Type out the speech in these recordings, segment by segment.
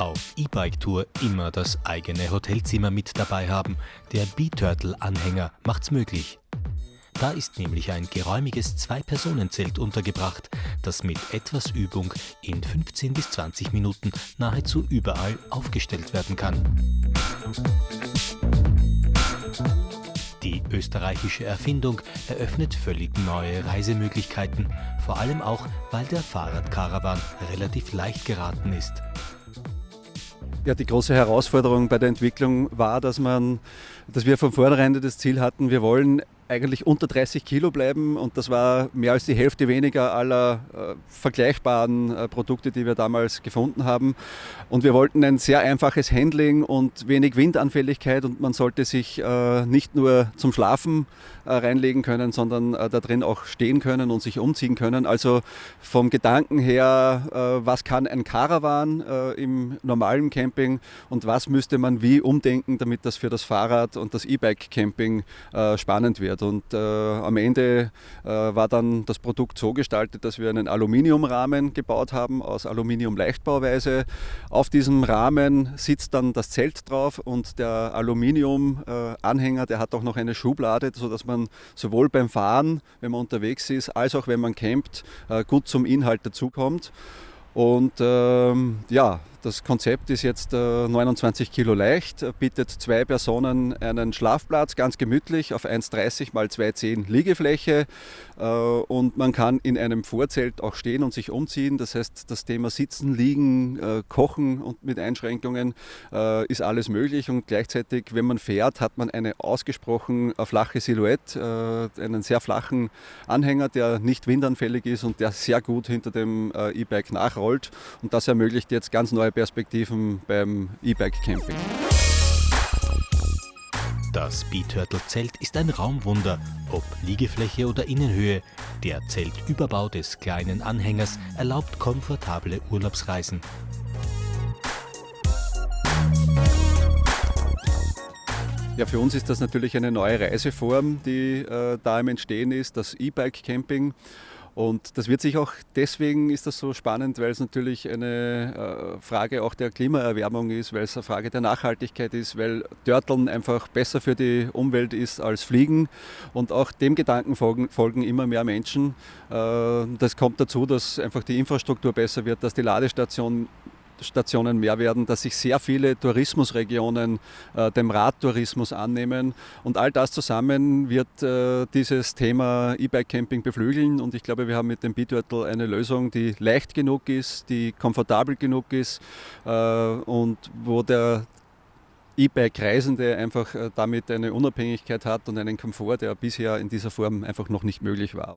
auf E-Bike-Tour immer das eigene Hotelzimmer mit dabei haben. Der B-Turtle-Anhänger macht's möglich. Da ist nämlich ein geräumiges Zwei-Personen-Zelt untergebracht, das mit etwas Übung in 15 bis 20 Minuten nahezu überall aufgestellt werden kann. Die österreichische Erfindung eröffnet völlig neue Reisemöglichkeiten, vor allem auch, weil der Fahrradkarawan relativ leicht geraten ist. Ja, die große Herausforderung bei der Entwicklung war, dass, man, dass wir von vornherein das Ziel hatten, wir wollen eigentlich unter 30 Kilo bleiben und das war mehr als die Hälfte weniger aller äh, vergleichbaren äh, Produkte, die wir damals gefunden haben. Und wir wollten ein sehr einfaches Handling und wenig Windanfälligkeit und man sollte sich äh, nicht nur zum Schlafen äh, reinlegen können, sondern äh, da drin auch stehen können und sich umziehen können. Also vom Gedanken her, äh, was kann ein Caravan im normalen Camping und was müsste man wie umdenken, damit das für das Fahrrad und das E-Bike-Camping spannend wird. Und äh, am Ende äh, war dann das Produkt so gestaltet, dass wir einen Aluminiumrahmen gebaut haben aus Aluminium-Leichtbauweise. Auf diesem Rahmen sitzt dann das Zelt drauf und der Aluminium-Anhänger, der hat auch noch eine Schublade, sodass man sowohl beim Fahren, wenn man unterwegs ist, als auch wenn man campt, äh, gut zum Inhalt dazukommt. Und ähm, ja, das Konzept ist jetzt äh, 29 Kilo leicht, bietet zwei Personen einen Schlafplatz, ganz gemütlich auf 1,30 mal 2,10 Liegefläche. Äh, und man kann in einem Vorzelt auch stehen und sich umziehen. Das heißt, das Thema Sitzen, Liegen, äh, Kochen und mit Einschränkungen äh, ist alles möglich. Und gleichzeitig, wenn man fährt, hat man eine ausgesprochen äh, flache Silhouette, äh, einen sehr flachen Anhänger, der nicht windanfällig ist und der sehr gut hinter dem E-Bike nachrollt. Und das ermöglicht jetzt ganz neue Perspektiven beim E-Bike-Camping. Das B-Turtle-Zelt ist ein Raumwunder, ob Liegefläche oder Innenhöhe. Der Zeltüberbau des kleinen Anhängers erlaubt komfortable Urlaubsreisen. Ja, für uns ist das natürlich eine neue Reiseform, die äh, da im Entstehen ist, das E-Bike-Camping. Und das wird sich auch, deswegen ist das so spannend, weil es natürlich eine äh, Frage auch der Klimaerwärmung ist, weil es eine Frage der Nachhaltigkeit ist, weil Dörteln einfach besser für die Umwelt ist als Fliegen. Und auch dem Gedanken folgen, folgen immer mehr Menschen. Äh, das kommt dazu, dass einfach die Infrastruktur besser wird, dass die Ladestation Stationen mehr werden, dass sich sehr viele Tourismusregionen äh, dem Radtourismus annehmen. Und all das zusammen wird äh, dieses Thema E-Bike-Camping beflügeln. Und ich glaube, wir haben mit dem B-Turtle eine Lösung, die leicht genug ist, die komfortabel genug ist äh, und wo der E-Bike-Reisende einfach äh, damit eine Unabhängigkeit hat und einen Komfort, der bisher in dieser Form einfach noch nicht möglich war.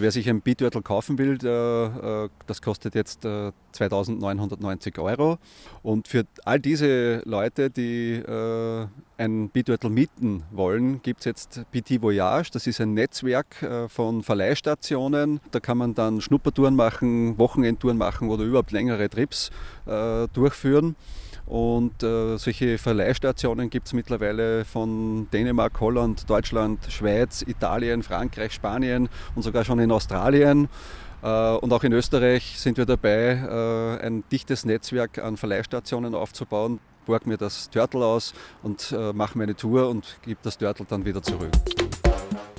Also wer sich ein B-Turtle kaufen will, äh, das kostet jetzt 2.990 äh, Euro. Und für all diese Leute, die äh, ein B-Turtle mieten wollen, gibt es jetzt PT Voyage. Das ist ein Netzwerk von Verleihstationen. Da kann man dann Schnuppertouren machen, Wochenendtouren machen oder überhaupt längere Trips durchführen. Und äh, solche Verleihstationen gibt es mittlerweile von Dänemark, Holland, Deutschland, Schweiz, Italien, Frankreich, Spanien und sogar schon in Australien. Äh, und auch in Österreich sind wir dabei, äh, ein dichtes Netzwerk an Verleihstationen aufzubauen. Borg mir das Turtle aus und äh, mache meine Tour und gebe das Turtle dann wieder zurück.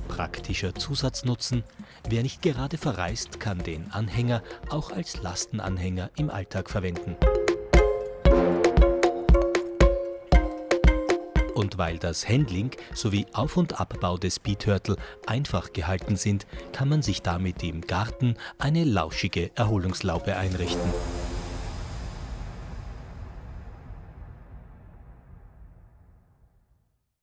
Praktischer Zusatznutzen. Wer nicht gerade verreist, kann den Anhänger auch als Lastenanhänger im Alltag verwenden. Und weil das Handling sowie Auf- und Abbau des Speed-Turtle einfach gehalten sind, kann man sich damit im Garten eine lauschige Erholungslaube einrichten.